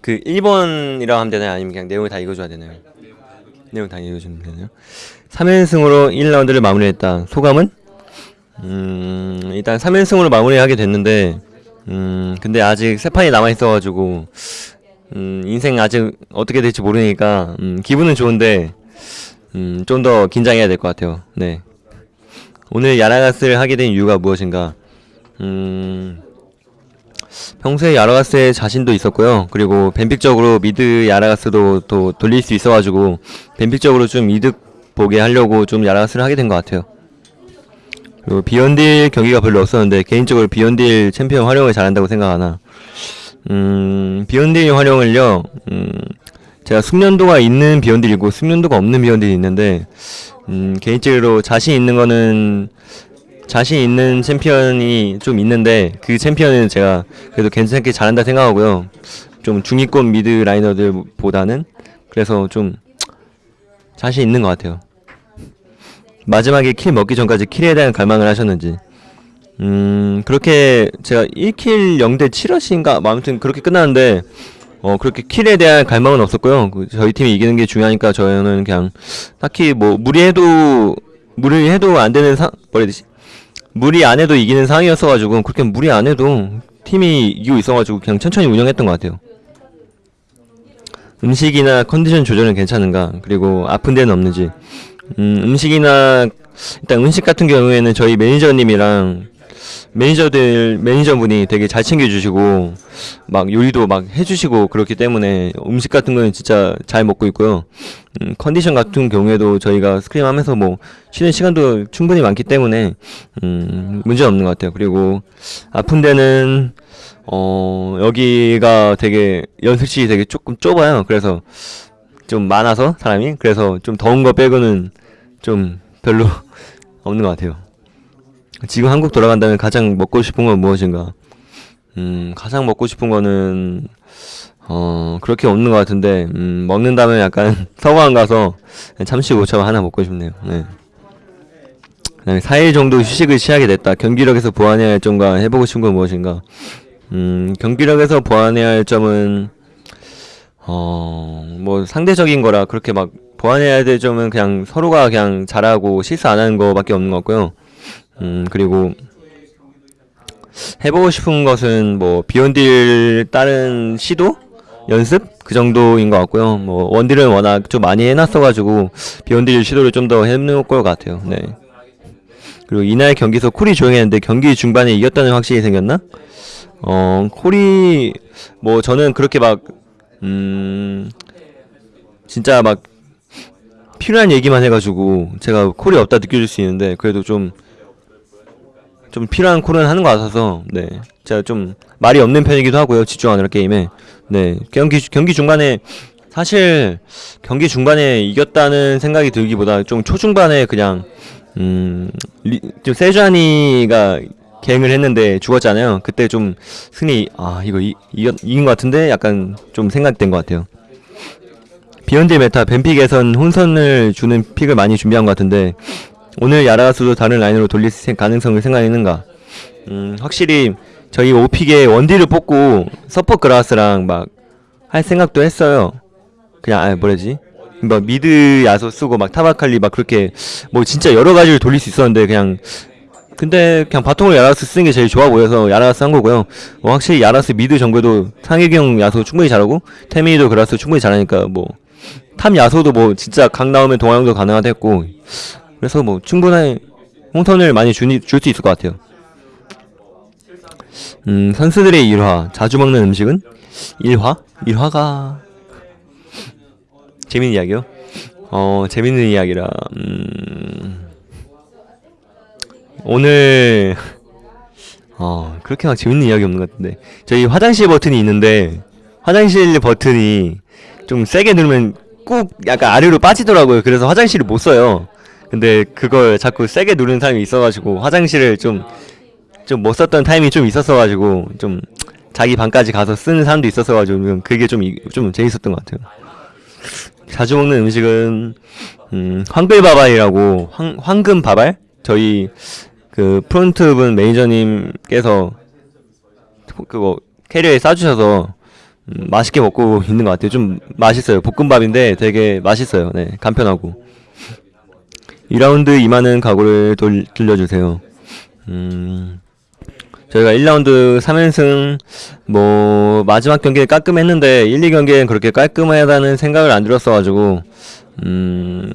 그 1번이라고 하면 되나요? 아니면 그냥 내용을 다 읽어줘야 되나요? 내용 다 읽어주면 되나요? 3연승으로 1라운드를 마무리했다. 소감은? 음, 일단 3연승으로 마무리하게 됐는데, 음, 근데 아직 세 판이 남아있어가지고, 음, 인생 아직 어떻게 될지 모르니까, 음, 기분은 좋은데, 음, 좀 더 긴장해야 될 것 같아요. 네. 오늘 야라가스를 하게 된 이유가 무엇인가? 음, 평소에 그라가스에 자신도 있었고요. 그리고 ban pick적으로 mid 그라가스도 또 돌릴 수 있어가지고 ban pick적으로 좀 이득 보게 하려고 좀 그라가스를 하게 된 것 같아요. 그리고 비원딜 경기가 별로 없었는데 개인적으로 비원딜 챔피언 활용을 잘한다고 생각하나 음 비원딜 활용을요 음 제가 숙련도가 있는 비원딜이고 숙련도가 없는 비원딜이 있는데 음 개인적으로 자신 있는 거는 자신 있는 챔피언이 좀 있는데 그 챔피언은 제가 그래도 괜찮게 잘한다 생각하고요. 좀 중위권 mid laner들보다는 그래서 좀 자신 있는 것 같아요. 마지막에 kill 먹기 전까지 kill에 대한 갈망을 하셨는지 음 그렇게 제가 1kill 0대 7어시인가 뭐 아무튼 그렇게 끝났는데 어 그렇게 kill에 대한 갈망은 없었고요. 그 저희 팀이 이기는 게 중요하니까 저는 그냥 딱히 뭐 무리해도 무리해도 안 되는 상 뭐라 해야 되지? 무리 안 해도 이기는 상황이었어가지고 그렇게 무리 안 해도 팀이 이기고 있어가지고 그냥 천천히 운영했던 것 같아요. 음식이나 컨디션 조절은 괜찮은가 그리고 아픈 데는 없는지 음, 음식이나 일단 음식 같은 경우에는 저희 매니저님이랑 매니저들 매니저분이 되게 잘 챙겨주시고 막 요리도 막 해주시고 그렇기 때문에 음식 같은 거는 진짜 잘 먹고 있고요. 음, 컨디션 같은 경우에도 저희가 스크림하면서 뭐 쉬는 시간도 충분히 많기 때문에 음, 문제 없는 것 같아요. 그리고 아픈 데는 어 여기가 되게 연습실이 되게 조금 좁아요. 그래서 좀 많아서 사람이 그래서 좀 더운 거 빼고는 좀 별로 없는 것 같아요. 지금 한국 돌아간다면 가장 먹고 싶은 건 무엇인가? 음, 가장 먹고 싶은 거는 어 그렇게 없는 것 같은데 음, 먹는다면 약간 서광 가서 참치 고추 하나 먹고 싶네요. 네. 그다음에 4일 정도 휴식을 취하게 됐다. 경기력에서 보완해야 할 점과 해보고 싶은 건 무엇인가? 음, 경기력에서 보완해야 할 점은 어, 뭐 상대적인 거라 그렇게 막 보완해야 될 점은 그냥 서로가 그냥 잘하고 실수 안 하는 거밖에 없는 것 같고요. 음, 그리고 해보고 싶은 것은 뭐 비욘딜 다른 시도 연습 그 정도인 것 같고요. 뭐 원딜은 워낙 좀 많이 해놨어가지고 비욘딜 시도를 좀 더 해놓을 것 같아요. 네. 그리고 이날 경기에서 콜이 조용했는데 경기 중반에 이겼다는 확신이 생겼나? 어 콜이 뭐 저는 그렇게 막 음 진짜 막 필요한 얘기만 해가지고 제가 콜이 없다 느껴질 수 있는데 그래도 좀 좀 필요한 콜은 하는 것 같아서 네. 제가 좀 말이 없는 편이기도 하고요 집중하느라 게임에. 네. 경기 경기 중반에 사실 경기 중반에 이겼다는 생각이 들기보다 좀 초중반에 그냥 음 좀 세주아니가 gank을 했는데 죽었잖아요. 그때 좀 승리 아 이거 이, 이겼, 이긴 것 같은데? 약간 좀 생각된 것 같아요. 비원딜 meta ban pick에선 혼선을 주는 pick을 많이 준비한 것 같은데 오늘 야라가스도 다른 라인으로 돌릴 생- 가능성을 생각했는가? 음, 확실히 저희 오pick에 원딜을 뽑고 서포 그라스랑 막 할 생각도 했어요. 그냥 아 뭐라지? 뭐 mid 야소 쓰고 막 top 아칼리 막 그렇게 뭐 진짜 여러 가지를 돌릴 수 있었는데 그냥 근데 그냥 bottom을 야라스 쓰는 게 제일 좋아 보여서 야라스 한 거고요. 뭐 확실히 야라스 mid 정글도 상혁이 형 야소 충분히 잘하고 태민이도 그라스 충분히 잘하니까 뭐 top 야소도 뭐 진짜 각 나오면 동하 형도 가능하다 했고 그래서 뭐 충분한 홍선을 많이 줄 수 있을 것 같아요. 음, 선수들의 일화 자주 먹는 음식은 일화? 일화가 재밌는 이야기요? 어 재밌는 이야기라 음... 오늘 어 그렇게 막 재밌는 이야기 없는 것 같은데 저희 화장실 버튼이 있는데 화장실 버튼이 좀 세게 누르면 꾹 약간 아래로 빠지더라고요 그래서 화장실을 못 써요 근데 그걸 자꾸 세게 누르는 사람이 있어가지고 화장실을 좀 좀 못 썼던 타임이 좀 있었어가지고 좀 자기 방까지 가서 쓰는 사람도 있었어가지고 그게 좀좀 재밌었던 것 같아요. 자주 먹는 음식은 음, 황글바발이라고 황, 황금바발 저희 그 프론트분 매니저님께서 그거 캐리어에 싸주셔서 음, 맛있게 먹고 있는 것 같아요. 좀 맛있어요. 볶음밥인데 되게 맛있어요. 네, 간편하고. 2라운드 임하는 각오를 돌, 들려주세요. 음, 저희가 1라운드 3연승, 뭐, 마지막 경기에 깔끔했는데, 1, 2경기엔 그렇게 깔끔하다는 생각을 안 들었어가지고, 음,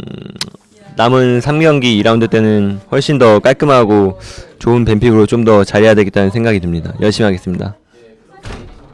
남은 3경기 2라운드 때는 훨씬 더 깔끔하고 좋은 뱀픽으로 좀 더 잘해야 되겠다는 생각이 듭니다. 열심히 하겠습니다.